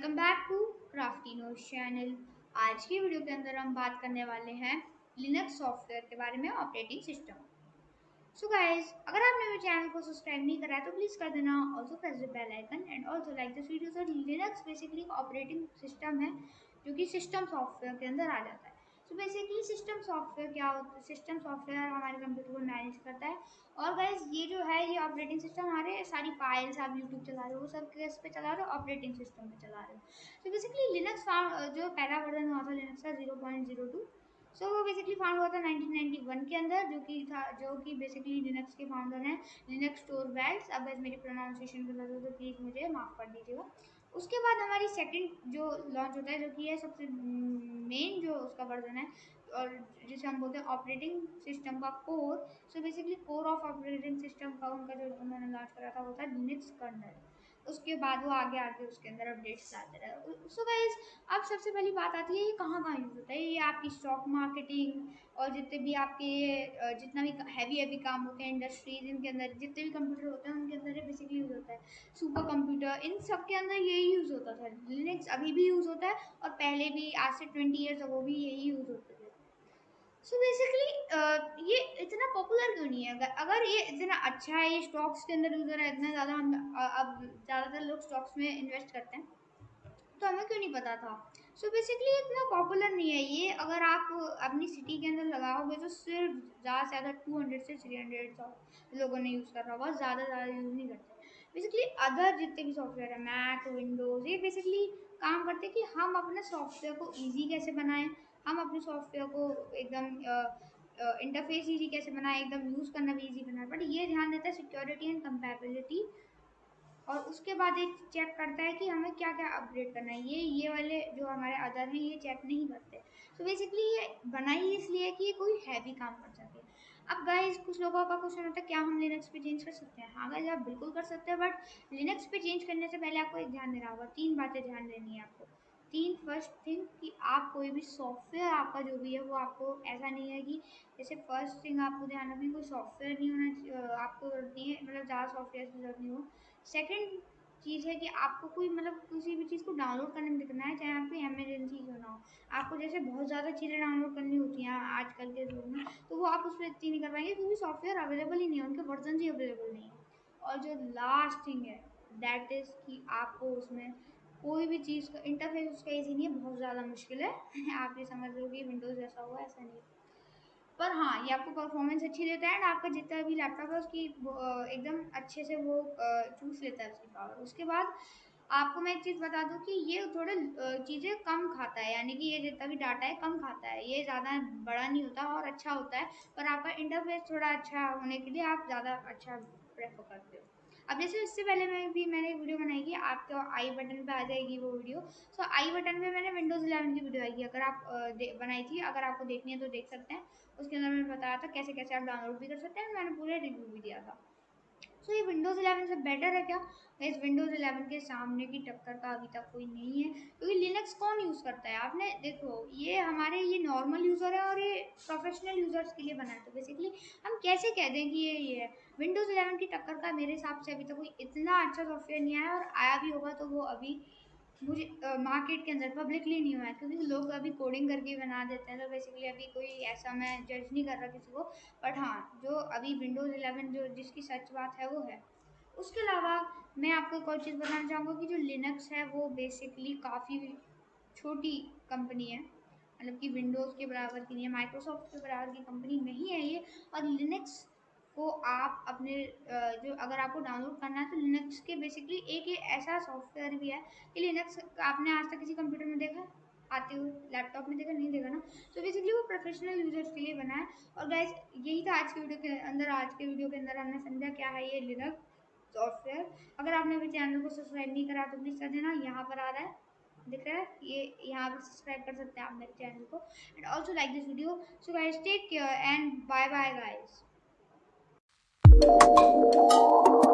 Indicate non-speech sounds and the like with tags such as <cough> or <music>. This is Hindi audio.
क्राफ्टिनो चैनल। आज की वीडियो के अंदर हम बात करने वाले हैं लिनक्स सॉफ्टवेयर के बारे में ऑपरेटिंग सिस्टम सो गाइस अगर आपने मेरे चैनल को सब्सक्राइब नहीं करा है तो प्लीज़ कर देना। Also press the bell icon and also like this video sir Linux basically operating system है, जो कि सिस्टम सॉफ्टवेयर के अंदर आ जाता है। सो बेसिकली सिस्टम सॉफ्टवेयर क्या होता है? सिस्टम सॉफ्टवेयर हमारे कंप्यूटर को मैनेज करता है। और गाइज़ ये जो है, ये ऑपरेटिंग सिस्टम हमारे सारी फाइल्स आप यूट्यूब चला रहे हो, वो सब किस पे चला रहे हो? ऑपरेटिंग सिस्टम पे चला रहे हो। तो बेसिकली लिनक्स जो पहला वर्जन हुआ था लिनक्स का zero point zero two so वो बेसिकली फाउंड हुआ था 1991 के अंदर, जो कि था, जो कि बेसिकली लिनक्स के फाउंडर हैं लिनक्स स्टोर वेल्स अब मेरी प्रोनाउंसिएशन गलत हो तो प्लीज़ मुझे माफ़ कर दीजिएगा। उसके बाद हमारी सेकंड जो लॉन्च होता है, जो कि है सबसे मेन जो उसका वर्जन है, और जिसे हम बोलते हैं ऑपरेटिंग सिस्टम का core so basically core of operating system का उनका जो उन्होंने लॉन्च करा था, वो था लिनक्स कर्नल उसके बाद वो आगे आगे उसके अंदर अपडेट्स आते रहे। सो गाइज़ अब सबसे पहली बात आती है ये कहाँ कहाँ यूज़ होता है? ये आपकी स्टॉक मार्केटिंग और जितने भी आपके जितना भी हैवी हैवी काम होते हैं इंडस्ट्रीज़ इनके अंदर जितने भी कंप्यूटर होते हैं, उनके अंदर बेसिकली यूज़ होता है। सुपर कंप्यूटर इन सब के अंदर यही यूज़ होता था। लिनक्स अभी भी यूज़ होता है और पहले भी, आज से ट्वेंटी ईयर्स वो भी यही यूज़ होते थे। सो बेसिकली इतना पॉपुलर क्यों नहीं है? अगर अगर ये इतना अच्छा है, ये स्टॉक्स के अंदर यूज़र है, इतना ज़्यादा हम अब ज़्यादातर लोग स्टॉक्स में इन्वेस्ट करते हैं तो हमें क्यों नहीं पता था? सो so बेसिकली इतना पॉपुलर नहीं है ये। अगर आप अपनी सिटी के अंदर लगाओगे तो सिर्फ़ ज़्यादा से ज़्यादा टू हंड्रेड से थ्री हंड्रेड लोगों ने यूज़ कर रहा होगा ज़्यादा ज़्यादा यूज़ नहीं करते। बेसिकली अदर जितने भी सॉफ्टवेयर है मैक विंडोज़ ये बेसिकली काम करते हैं कि हम अपने सॉफ्टवेयर को ईजी कैसे बनाएँ, हम अपने सॉफ्टवेयर को एकदम इंटरफेस ईजी कैसे बनाए, एकदम यूज़ करना भी ईजी बनाए बट ये ध्यान देता है सिक्योरिटी एंड कंपेबिलिटी और उसके बाद एक चेक करता है कि हमें क्या क्या अपग्रेड करना है। ये ये वाले जो हमारे अदर हैं, ये चेक नहीं करते। तो बेसिकली ये बनाई इसलिए कि ये कोई हैवी काम कर सके। अब गाइस कुछ लोगों का क्वेश्चन होता है, क्या हम लिनक्स पे चेंज कर सकते हैं? हाँ गाइस आप बिल्कुल कर सकते हैं बट लिनक्स पे चेंज करने से पहले आपको एक ध्यान देना होगा, तीन बातें ध्यान देनी है आपको। तीन फ़र्स्ट थिंग कि आप कोई भी सॉफ्टवेयर आपका जो भी है, वो आपको ऐसा नहीं है कि जैसे फ़र्स्ट थिंग आपको ध्यान रखनी कोई सॉफ्टवेयर नहीं होना आपको ज़रूरत नहीं है मतलब ज़्यादा सॉफ्टवेयर की ज़रूरत नहीं हो। सेकेंड चीज़ है कि आपको कोई मतलब किसी भी चीज़ को डाउनलोड करने में दिखना है चाहे आपको एमरजेंसी क्यों ना हो। आपको जैसे बहुत ज़्यादा चीज़ें डाउनलोड करनी होती हैं आजकल के युग में तो वो आप उस पर इतनी नहीं कर पाएँगे क्योंकि सॉफ्टवेयर अवेलेबल ही नहीं है, उनके वर्जन ही अवेलेबल नहीं है। और जो लास्ट थिंग है दैट इज़ कि आपको उसमें कोई भी चीज़ का इंटरफेस उसका ईजी नहीं है, बहुत ज़्यादा मुश्किल है। <laughs> आप ये समझ लो कि विंडोज़ जैसा हुआ, ऐसा नहीं पर हाँ ये आपको परफॉर्मेंस अच्छी देता है एंड आपका जितना भी लैपटॉप है उसकी एकदम अच्छे से वो चूस लेता है उसकी पावर उसके बाद आपको मैं एक चीज़ बता दूँ कि ये थोड़े चीज़ें कम खाता है, यानी कि ये जितना भी डाटा है कम खाता है। ये ज़्यादा बड़ा नहीं होता और अच्छा होता है, पर आपका इंटरफेस थोड़ा अच्छा होने के लिए आप ज़्यादा अच्छा प्रेफर करते हो। अब जैसे उससे पहले मैं भी, मैंने वीडियो बनाई है आपके आई बटन पे आ जाएगी वो वीडियो। सो आई बटन पे मैंने विंडोज़ इलेवन की वीडियो आएगी अगर आप बनाई थी, अगर आपको देखनी है तो देख सकते हैं। उसके अंदर मैंने बताया था कैसे कैसे आप डाउनलोड भी कर सकते हैं। मैंने पूरे रिव्यू भी दिया था। सो ये विंडोज़ 11 से बेटर है क्या? इस विंडोज़ 11 के सामने की टक्कर का अभी तक कोई नहीं है, क्योंकि लिनक्स कौन यूज़ करता है? आपने देखो, ये हमारे ये नॉर्मल यूज़र है और ये प्रोफेशनल यूज़र्स के लिए बना है। तो बेसिकली हम कैसे कह दें कि ये ये है? विंडोज़ 11 की टक्कर का मेरे हिसाब से अभी तक कोई इतना अच्छा सॉफ्टवेयर नहीं आया और आया भी होगा तो वो अभी मुझे मार्केट के अंदर पब्लिकली नहीं हुआ है, क्योंकि लोग अभी कोडिंग करके बना देते हैं तो बेसिकली अभी कोई ऐसा मैं जज नहीं कर रहा किसी को बट हाँ जो अभी विंडोज़ 11 जो जिसकी सच बात है, वो है। उसके अलावा मैं आपको एक और चीज़ बताना चाहूँगा कि जो लिनक्स है, वो बेसिकली काफ़ी छोटी कंपनी है मतलब कि विंडोज़ के बराबर की नहीं है माइक्रोसॉफ्ट के बराबर की कंपनी नहीं है ये, और लिनक्स को आप अपने जो अगर आपको डाउनलोड करना है तो लिनक्स के बेसिकली एक ये ऐसा सॉफ्टवेयर भी है कि लिनक्स आपने आज तक किसी कंप्यूटर में देखा, आते हुए लैपटॉप में देखा, नहीं देखा ना? तो बेसिकली वो प्रोफेशनल यूज़र्स के लिए बना है। और गाइज़ यही था आज के वीडियो के अंदर। आज के वीडियो के अंदर हमने समझा क्या है ये लिनक्स सॉफ्टवेयर अगर आपने अभी चैनल को सब्सक्राइब नहीं करा तो प्लीज़ कर देना। यहाँ पर आ रहा है, दिख रहा है? ये, यहाँ पर सब्सक्राइब कर सकते हैं आप मेरे चैनल को। And also like this video so guys take care and bye bye guys Thank you.